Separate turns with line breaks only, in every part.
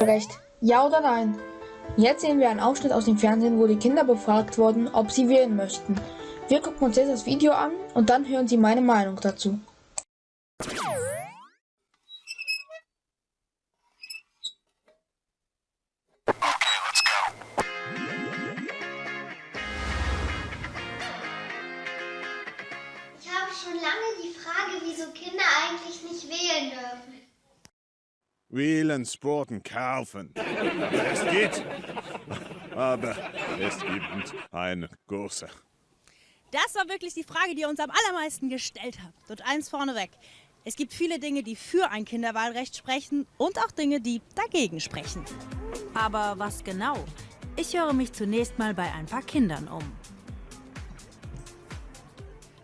Recht. Ja oder nein? Jetzt sehen wir einen Ausschnitt aus dem Fernsehen, wo die Kinder befragt wurden, ob sie wählen möchten. Wir gucken uns jetzt das Video an und dann hören Sie meine Meinung dazu.
Ich habe schon lange die Frage, wieso Kinder eigentlich nicht wählen dürfen.
Wählen, sporten, kaufen. Es geht. Aber es gibt eine große.
Das war wirklich die Frage, die ihr uns am allermeisten gestellt habt. Und eins vorneweg. Es gibt viele Dinge, die für ein Kinderwahlrecht sprechen und auch Dinge, die dagegen sprechen.
Aber was genau? Ich höre mich zunächst mal bei ein paar Kindern um.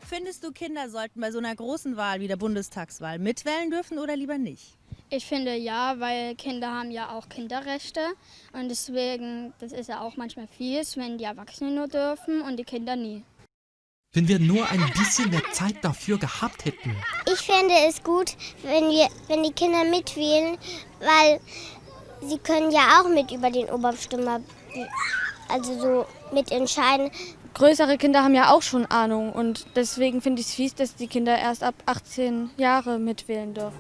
Findest du, Kinder sollten bei so einer großen Wahl wie der Bundestagswahl mitwählen dürfen oder lieber nicht?
Ich finde ja, weil Kinder haben ja auch Kinderrechte und deswegen, das ist ja auch manchmal fies, wenn die Erwachsenen nur dürfen und die Kinder nie.
Wenn wir nur ein bisschen mehr Zeit dafür gehabt hätten.
Ich fände es gut, wenn, wir, wenn die Kinder mitwählen, weil sie können ja auch mit über den Oberbestimmer, also so mitentscheiden.
Größere Kinder haben ja auch schon Ahnung und deswegen finde ich es fies, dass die Kinder erst ab 18 Jahre mitwählen dürfen.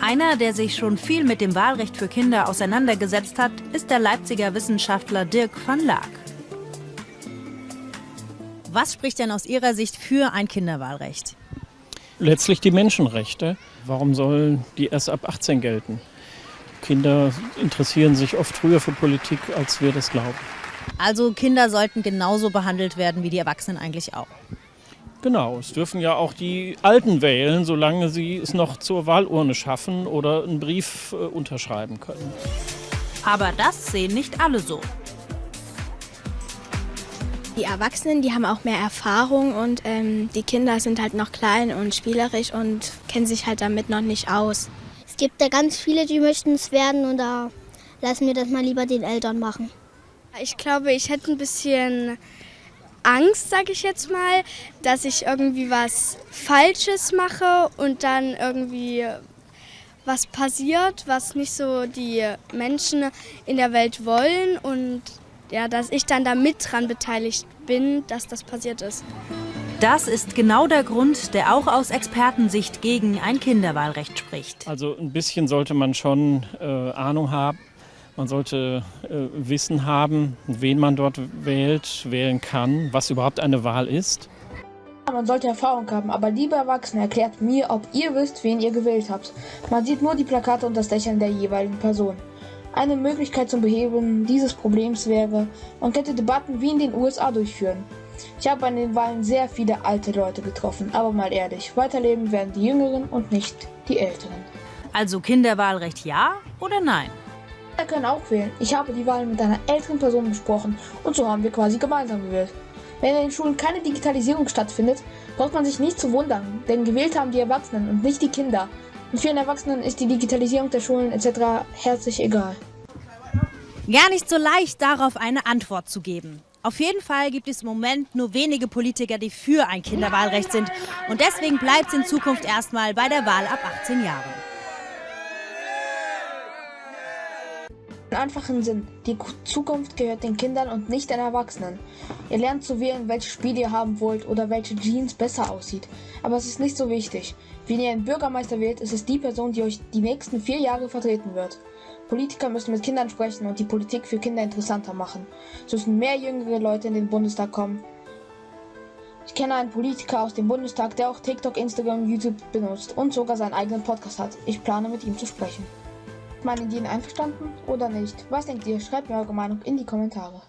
Einer, der sich schon viel mit dem Wahlrecht für Kinder auseinandergesetzt hat, ist der Leipziger Wissenschaftler Dirk van Laak.
Was spricht denn aus Ihrer Sicht für ein Kinderwahlrecht?
Letztlich die Menschenrechte. Warum sollen die erst ab 18 gelten? Kinder interessieren sich oft früher für Politik, als wir das glauben.
Also Kinder sollten genauso behandelt werden wie die Erwachsenen eigentlich auch.
Genau, es dürfen ja auch die Alten wählen, solange sie es noch zur Wahlurne schaffen oder einen Brief äh, unterschreiben können.
Aber das sehen nicht alle so.
Die Erwachsenen, die haben auch mehr Erfahrung und ähm, die Kinder sind halt noch klein und spielerisch und kennen sich halt damit noch nicht aus.
Es gibt da ganz viele, die möchten es werden und da lassen wir das mal lieber den Eltern machen.
Ich glaube, ich hätte ein bisschen Angst, sage ich jetzt mal, dass ich irgendwie was Falsches mache und dann irgendwie was passiert, was nicht so die Menschen in der Welt wollen und ja, dass ich dann da mit dran beteiligt bin, dass das passiert ist.
Das ist genau der Grund, der auch aus Expertensicht gegen ein Kinderwahlrecht spricht.
Also ein bisschen sollte man schon äh, Ahnung haben. Man sollte äh, Wissen haben, wen man dort wählt, wählen kann, was überhaupt eine Wahl ist.
Man sollte Erfahrung haben, aber liebe Erwachsene, erklärt mir, ob ihr wisst, wen ihr gewählt habt. Man sieht nur die Plakate und das Lächeln der jeweiligen Person. Eine Möglichkeit zum Beheben dieses Problems wäre, man könnte Debatten wie in den USA durchführen. Ich habe an den Wahlen sehr viele alte Leute getroffen, aber mal ehrlich, weiterleben werden die Jüngeren und nicht die Älteren.
Also Kinderwahlrecht ja oder nein?
Kinder können auch wählen. Ich habe die Wahlen mit einer älteren Person besprochen und so haben wir quasi gemeinsam gewählt. Wenn in den Schulen keine Digitalisierung stattfindet, braucht man sich nicht zu wundern, denn gewählt haben die Erwachsenen und nicht die Kinder. Und vielen Erwachsenen ist die Digitalisierung der Schulen etc. herzlich egal.
Gar nicht so leicht, darauf eine Antwort zu geben. Auf jeden Fall gibt es im Moment nur wenige Politiker, die für ein Kinderwahlrecht sind. Und deswegen bleibt es in Zukunft erstmal bei der Wahl ab 18 Jahren.
Einfachen Sinn, die Zukunft gehört den Kindern und nicht den Erwachsenen. Ihr lernt zu wählen, welches Spiel ihr haben wollt oder welche Jeans besser aussieht. Aber es ist nicht so wichtig. Wenn ihr einen Bürgermeister wählt, ist es die Person, die euch die nächsten vier Jahre vertreten wird. Politiker müssen mit Kindern sprechen und die Politik für Kinder interessanter machen. So müssen mehr jüngere Leute in den Bundestag kommen. Ich kenne einen Politiker aus dem Bundestag, der auch TikTok, Instagram, YouTube benutzt und sogar seinen eigenen Podcast hat. Ich plane mit ihm zu sprechen. Meinen Ideen einverstanden oder nicht? Was denkt ihr? Schreibt mir eure Meinung in die Kommentare.